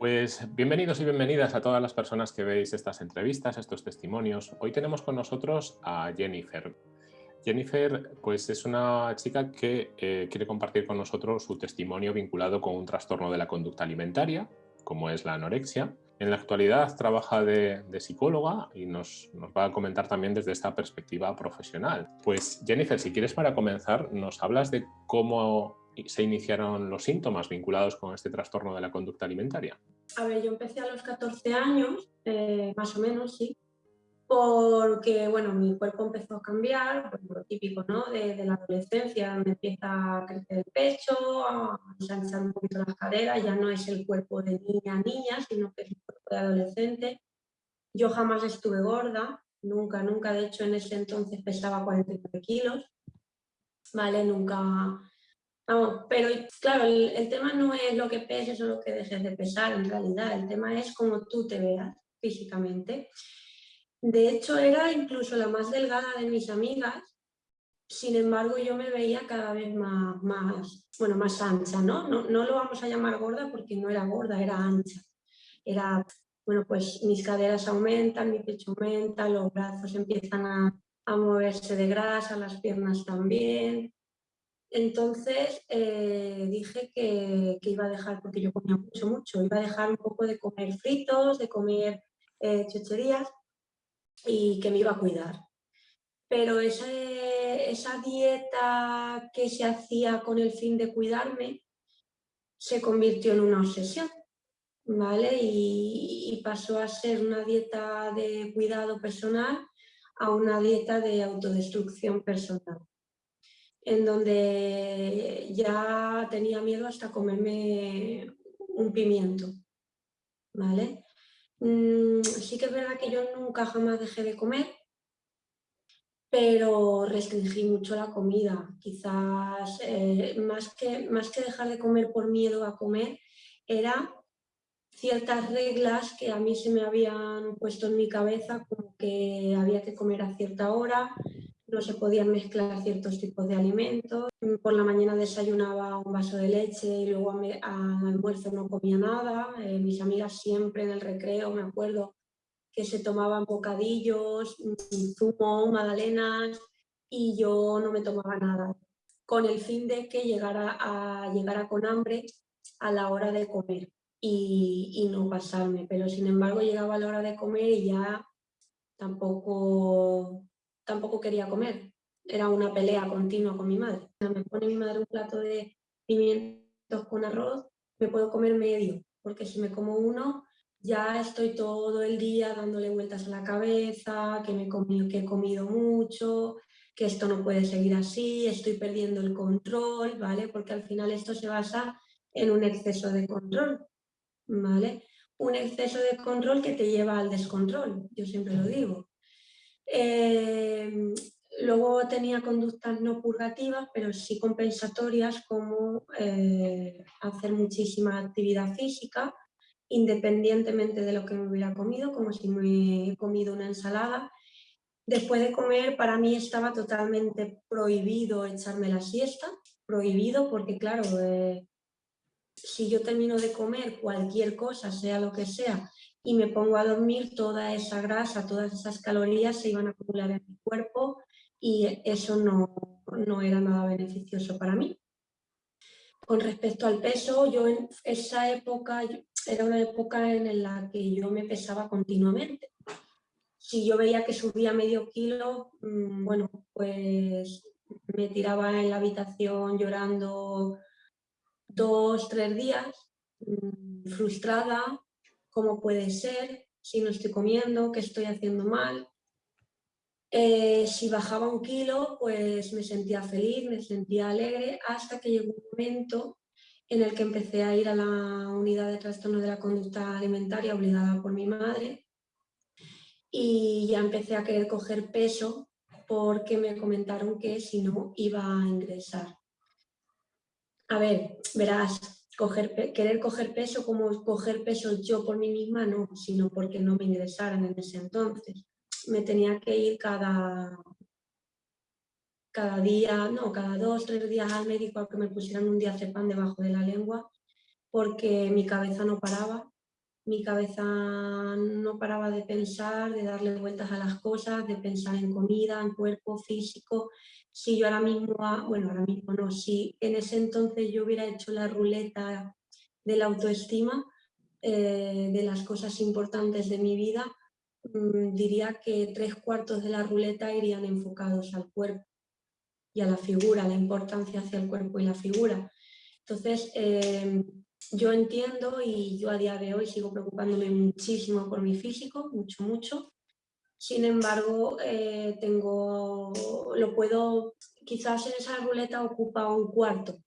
Pues bienvenidos y bienvenidas a todas las personas que veis estas entrevistas, estos testimonios. Hoy tenemos con nosotros a Jennifer. Jennifer pues es una chica que eh, quiere compartir con nosotros su testimonio vinculado con un trastorno de la conducta alimentaria, como es la anorexia. En la actualidad trabaja de, psicóloga y nos, nos, va a comentar también desde esta perspectiva profesional. Pues Jennifer, si quieres para comenzar, nos hablas de cómo se iniciaron los síntomas vinculados con este trastorno de la conducta alimentaria? A ver, yo empecé a los 14 años, eh, más o menos, sí, porque, bueno, mi cuerpo empezó a cambiar, pues, lo típico, ¿no?, de, la adolescencia, me empieza a crecer el pecho, a ensanchar un poquito las caderas, ya no es el cuerpo de niña a niña, sino que es el cuerpo de adolescente. Yo jamás estuve gorda, nunca, nunca, de hecho en ese entonces pesaba 49 kilos, ¿vale? Nunca, pero claro, el, tema no es lo que peses o lo que dejes de pesar en realidad, el tema es cómo tú te veas físicamente. De hecho, era incluso la más delgada de mis amigas, sin embargo yo me veía cada vez más, más, bueno, más ancha, ¿no? ¿no? No lo vamos a llamar gorda porque no era gorda, era ancha. Era, bueno, pues mis caderas aumentan, mi pecho aumenta, los brazos empiezan a, a moverse de grasa, las piernas también, entonces eh, dije que, iba a dejar, porque yo comía mucho, mucho, iba a dejar un poco de comer fritos, de comer eh, chucherías y que me iba a cuidar. Pero esa dieta que se hacía con el fin de cuidarme se convirtió en una obsesión, ¿vale? y pasó a ser una dieta de cuidado personal a una dieta de autodestrucción personal en donde ya tenía miedo hasta comerme un pimiento, ¿vale? Mm, sí que es verdad que yo nunca jamás dejé de comer, pero restringí mucho la comida. Quizás eh, más, que, más que dejar de comer por miedo a comer, era ciertas reglas que a mí se me habían puesto en mi cabeza, como que había que comer a cierta hora, no se podían mezclar ciertos tipos de alimentos. Por la mañana desayunaba un vaso de leche y luego al almuerzo no comía nada. Eh, mis amigas siempre en el recreo, me acuerdo, que se tomaban bocadillos, zumo, magdalenas y yo no me tomaba nada, con el fin de que llegara a, llegara con hambre a la hora de comer y, y no pasarme. Pero sin embargo llegaba a la hora de comer y ya tampoco tampoco quería comer. Era una pelea continua con mi madre. Me pone mi madre un plato de pimientos con arroz, me puedo comer medio, porque si me como uno, ya estoy todo el día dándole vueltas a la cabeza, que, me he que he comido mucho, que esto no puede seguir así, estoy perdiendo el control, ¿vale? Porque al final esto se basa en un exceso de control, ¿vale? Un exceso de control que te lleva al descontrol, yo siempre lo digo. Eh, luego tenía conductas no purgativas, pero sí compensatorias, como eh, hacer muchísima actividad física, independientemente de lo que me hubiera comido, como si me he comido una ensalada. Después de comer, para mí estaba totalmente prohibido echarme la siesta, prohibido porque, claro, eh, si yo termino de comer cualquier cosa, sea lo que sea, y me pongo a dormir, toda esa grasa, todas esas calorías se iban a acumular en mi cuerpo y eso no, no era nada beneficioso para mí. Con respecto al peso, yo en esa época, era una época en la que yo me pesaba continuamente. Si yo veía que subía medio kilo, mm, bueno, pues me tiraba en la habitación llorando dos, tres días, mm, frustrada, cómo puede ser, si no estoy comiendo, qué estoy haciendo mal. Eh, si bajaba un kilo, pues me sentía feliz, me sentía alegre, hasta que llegó un momento en el que empecé a ir a la unidad de trastorno de la conducta alimentaria obligada por mi madre y ya empecé a querer coger peso porque me comentaron que si no iba a ingresar. A ver, verás, querer coger peso como coger peso yo por mí misma, no, sino porque no me ingresaran en ese entonces. Me tenía que ir cada, cada día, no, cada dos, tres días al médico a que me pusieran un diazepam debajo de la lengua porque mi cabeza no paraba, mi cabeza no paraba de pensar, de darle vueltas a las cosas, de pensar en comida, en cuerpo físico. Si yo ahora mismo, bueno, ahora mismo no, si en ese entonces yo hubiera hecho la ruleta de la autoestima, eh, de las cosas importantes de mi vida, mm, diría que tres cuartos de la ruleta irían enfocados al cuerpo y a la figura, la importancia hacia el cuerpo y la figura. Entonces, eh, yo entiendo y yo a día de hoy sigo preocupándome muchísimo por mi físico, mucho, mucho. Sin embargo, eh, tengo, lo puedo, quizás en esa ruleta ocupa un cuarto,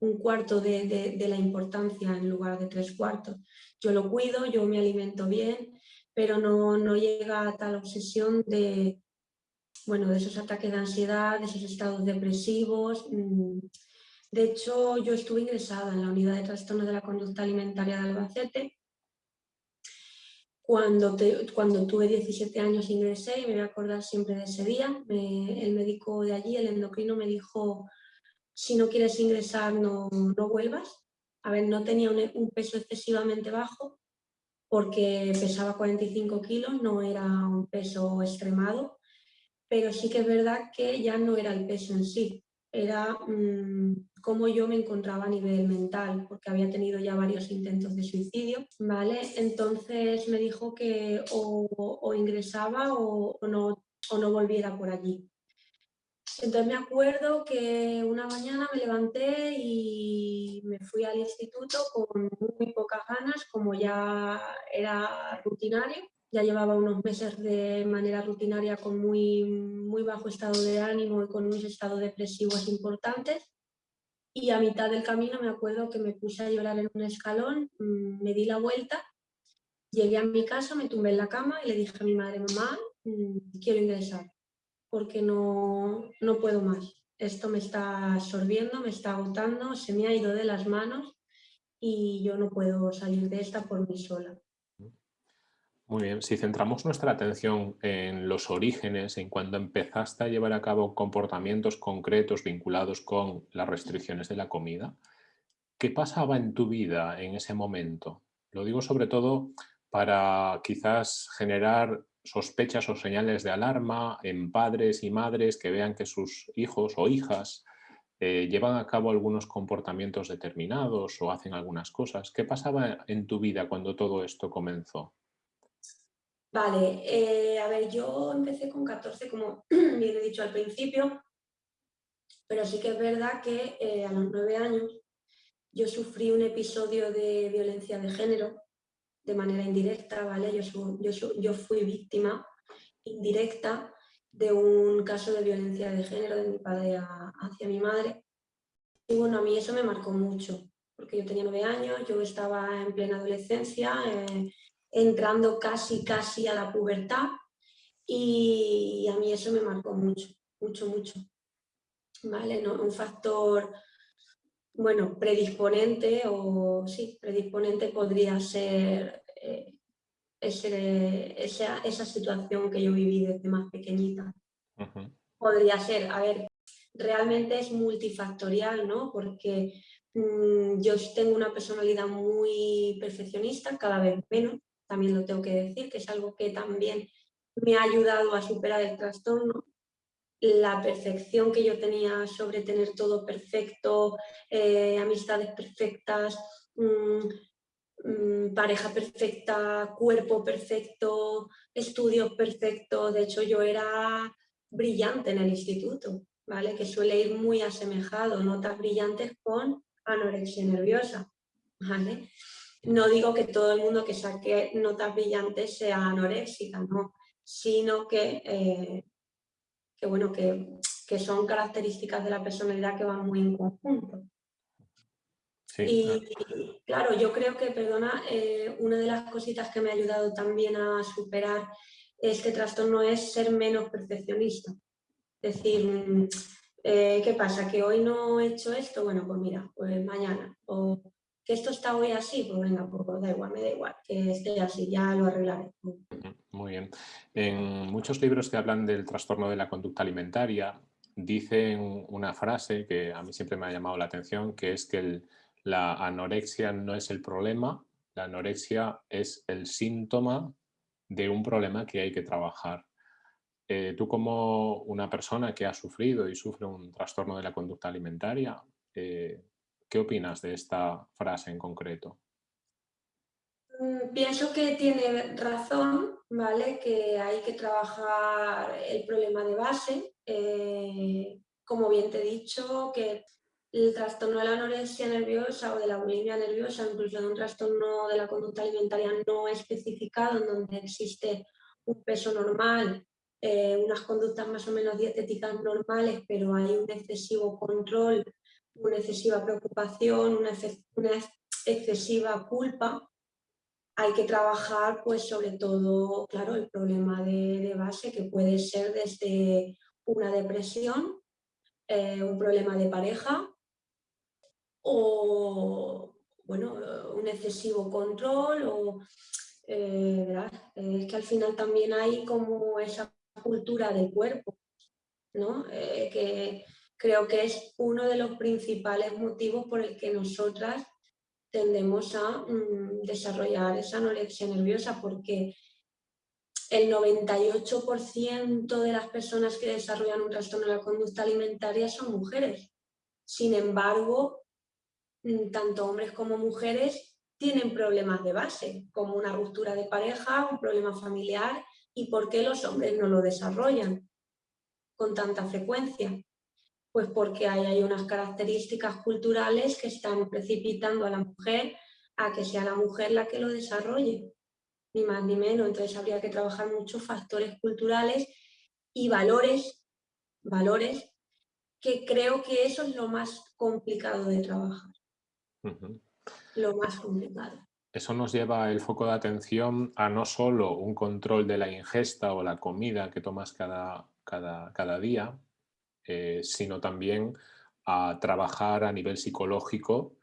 un cuarto de, de, la importancia en lugar de tres cuartos. Yo lo cuido, yo me alimento bien, pero no, no llega a tal obsesión de, bueno, de esos ataques de ansiedad, de esos estados depresivos, mm, de hecho, yo estuve ingresada en la unidad de trastornos de la conducta alimentaria de Albacete. Cuando, tuve 17 años ingresé y me voy a acordar siempre de ese día. el médico de allí, el endocrino, me dijo, si no quieres ingresar no, no vuelvas. A ver, no tenía un, un peso excesivamente bajo porque pesaba 45 kilos, no era un peso extremado, pero sí que es verdad que ya no era el peso en sí, era mm, cómo yo me encontraba a nivel mental, porque había tenido ya varios intentos de suicidio, ¿vale? Entonces me dijo que o, ingresaba o, no, o no volviera por allí. Entonces me acuerdo que una mañana me levanté y me fui al instituto con muy pocas ganas, como ya era rutinario, ya llevaba unos meses de manera rutinaria con muy, muy bajo estado de ánimo y con unos estados depresivos importantes. Y a mitad del camino me acuerdo que me puse a llorar en un escalón, mm, me di la vuelta, llegué a mi casa, me tumbé en la cama y le dije a mi madre, mamá, mm, quiero ingresar porque no, no puedo más. Esto me está absorbiendo, me está agotando, se me ha ido de las manos y yo no puedo salir de esta por mí sola. Muy bien, si centramos nuestra atención en los orígenes, en cuando empezaste a llevar a cabo comportamientos concretos vinculados con las restricciones de la comida, ¿qué pasaba en tu vida en ese momento? Lo digo sobre todo para quizás generar sospechas o señales de alarma en padres y madres que vean que sus hijos o hijas eh, llevan a cabo algunos comportamientos determinados o hacen algunas cosas. ¿Qué pasaba en tu vida cuando todo esto comenzó? Vale, eh, a ver, yo empecé con 14, como bien he dicho al principio, pero sí que es verdad que eh, a los nueve años yo sufrí un episodio de violencia de género de manera indirecta, ¿vale? Yo, yo, yo fui víctima indirecta de un caso de violencia de género de mi padre hacia mi madre. Y bueno, a mí eso me marcó mucho, porque yo tenía nueve años, yo estaba en plena adolescencia, eh, entrando casi, casi a la pubertad y a mí eso me marcó mucho, mucho, mucho. ¿Vale? ¿No? Un factor, bueno, predisponente o sí, predisponente podría ser eh, esa, esa, situación que yo viví desde más pequeñita. Podría ser, a ver, realmente es multifactorial, ¿no? Porque mm, yo tengo una personalidad muy perfeccionista, cada vez menos, también lo tengo que decir, que es algo que también me ha ayudado a superar el trastorno. La perfección que yo tenía sobre tener todo perfecto, eh, amistades perfectas, mm, mm, pareja perfecta, cuerpo perfecto, estudios perfectos. De hecho, yo era brillante en el instituto, ¿vale? que suele ir muy asemejado, notas brillantes con anorexia nerviosa. ¿vale? No digo que todo el mundo que saque notas brillantes sea anoréxica, no, sino que, eh, que bueno, que, son características de la personalidad que van muy en conjunto. y claro, yo creo que, perdona, eh, una de las cositas que me ha ayudado también a superar este trastorno es ser menos perfeccionista. Es decir, mm, eh, ¿qué pasa? ¿Que hoy no he hecho esto? Bueno, pues mira, pues mañana. O que esto está hoy así, pues venga, pues da igual, me da igual, que esté así, ya lo arreglaré. Muy bien. En muchos libros que hablan del trastorno de la conducta alimentaria, dicen una frase que a mí siempre me ha llamado la atención, que es que la anorexia no es el problema, la anorexia es el síntoma de un problema que hay que trabajar. Eh, tú como una persona que ha sufrido y sufre un trastorno de la conducta alimentaria, eh, ¿qué opinas de esta frase en concreto? Mm, pienso que tiene razón, ¿vale? Que hay que trabajar el problema de base. Eh, como bien te he dicho, que el trastorno de la anorexia nerviosa o de la bulimia nerviosa, incluso de un trastorno de la conducta alimentaria no especificado, en donde existe un peso normal, eh, unas conductas más o menos dietéticas normales, pero hay un excesivo control, una excesiva preocupación, una, excesiva culpa, hay que trabajar pues sobre todo, claro, el problema de, base que puede ser desde una depresión, eh, un problema de pareja, o bueno, un excesivo control o eh, es que al final también hay como esa cultura del cuerpo, ¿no? Eh, que creo que es uno de los principales motivos por el que nosotras tendemos a mm, desarrollar esa anorexia nerviosa porque el 98% de las personas que desarrollan un trastorno de la conducta alimentaria son mujeres. Sin embargo, Mm, tanto hombres como mujeres tienen problemas de base, como una ruptura de pareja, un problema familiar, y por qué los hombres no lo desarrollan con tanta frecuencia. Pues porque hay, hay unas características culturales que están precipitando a la mujer a que sea la mujer la que lo desarrolle, ni más ni menos. Entonces habría que trabajar muchos factores culturales y valores, valores que creo que eso es lo más complicado de trabajar lo más complicado. Eso nos lleva el foco de atención a no solo un control de la ingesta o la comida que tomas cada, cada, cada día, eh, sino también a trabajar a nivel psicológico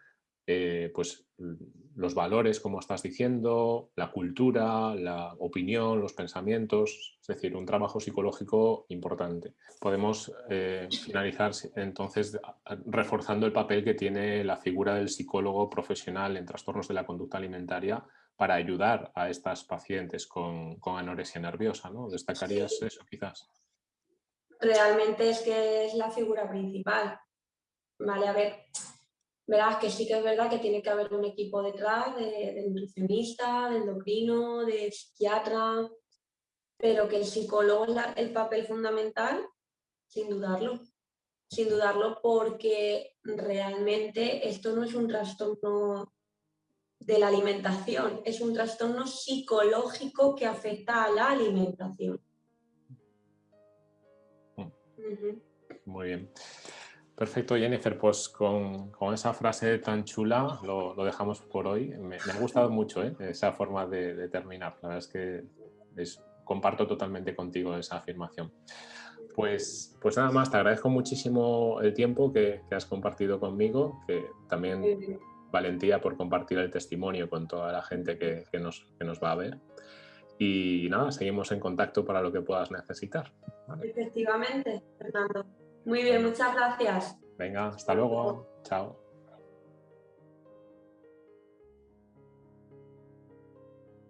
eh, pues, los valores, como estás diciendo, la cultura, la opinión, los pensamientos, es decir, un trabajo psicológico importante. Podemos eh, finalizar entonces reforzando el papel que tiene la figura del psicólogo profesional en trastornos de la conducta alimentaria para ayudar a estas pacientes con, anorexia nerviosa, ¿no? ¿Destacarías eso quizás? Realmente es que es la figura principal. Vale, a ver, verás que sí que es verdad que tiene que haber un equipo detrás de, nutricionista, de endocrino, de psiquiatra, pero que el psicólogo es el papel fundamental, sin dudarlo. Sin dudarlo porque realmente esto no es un trastorno de la alimentación, es un trastorno psicológico que afecta a la alimentación. Muy bien. Perfecto, Jennifer, pues con, esa frase tan chula lo, dejamos por hoy. Me, ha gustado mucho ¿eh? esa forma de, terminar. La verdad es que comparto totalmente contigo esa afirmación. Pues, pues nada más, te agradezco muchísimo el tiempo que, has compartido conmigo, que también valentía por compartir el testimonio con toda la gente que, nos, nos va a ver. Y nada, seguimos en contacto para lo que puedas necesitar. Efectivamente, Fernando. Muy bien, muchas gracias. Venga, hasta luego. Chao.